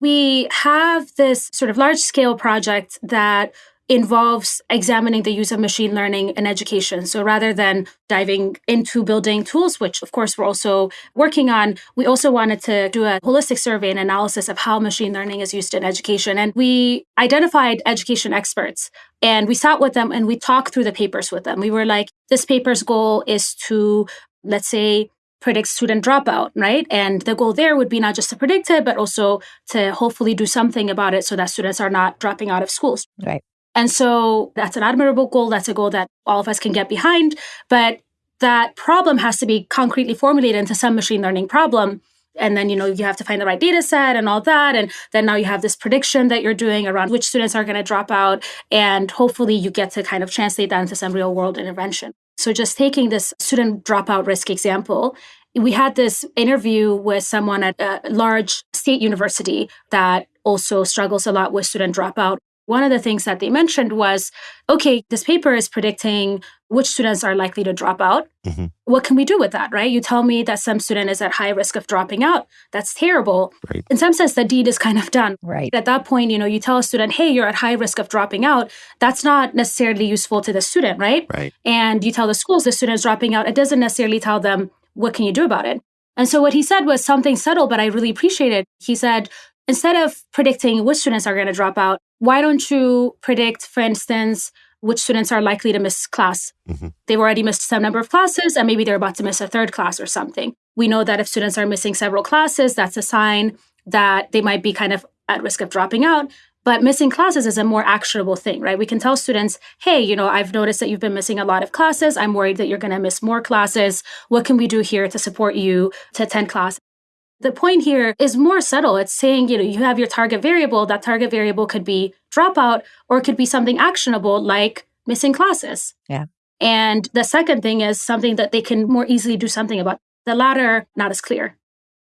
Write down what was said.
We have this sort of large scale project that involves examining the use of machine learning in education. So rather than diving into building tools, which of course we're also working on, we also wanted to do a holistic survey and analysis of how machine learning is used in education. And we identified education experts and we sat with them and we talked through the papers with them. We were like, this paper's goal is to, let's say, predict student dropout, right? And the goal there would be not just to predict it, but also to hopefully do something about it so that students are not dropping out of schools. Right. And so that's an admirable goal. That's a goal that all of us can get behind. But that problem has to be concretely formulated into some machine learning problem. And then, you know, you have to find the right data set and all that. And then now you have this prediction that you're doing around which students are going to drop out. And hopefully you get to kind of translate that into some real world intervention. So just taking this student dropout risk example, we had this interview with someone at a large state university that also struggles a lot with student dropout one of the things that they mentioned was okay, this paper is predicting which students are likely to drop out. Mm-hmm. What can we do with that, right? You tell me that some student is at high risk of dropping out. That's terrible. Right. In some sense, the deed is kind of done. Right. At that point, you know, you tell a student, hey, you're at high risk of dropping out. That's not necessarily useful to the student, right? Right. And you tell the schools the student is dropping out. It doesn't necessarily tell them what can you do about it. And so what he said was something subtle, but I really appreciated. It he said, instead of predicting which students are going to drop out, why don't you predict, for instance, which students are likely to miss class? Mm-hmm. They've already missed some number of classes and maybe they're about to miss a third class or something. We know that if students are missing several classes, that's a sign that they might be kind of at risk of dropping out. But missing classes is a more actionable thing, right? We can tell students, hey, you know, I've noticed that you've been missing a lot of classes. I'm worried that you're going to miss more classes. What can we do here to support you to attend class? The point here is more subtle. It's saying, you know, you have your target variable. That target variable could be dropout or it could be something actionable like missing classes. Yeah. And the second thing is something that they can more easily do something about. The latter, not as clear.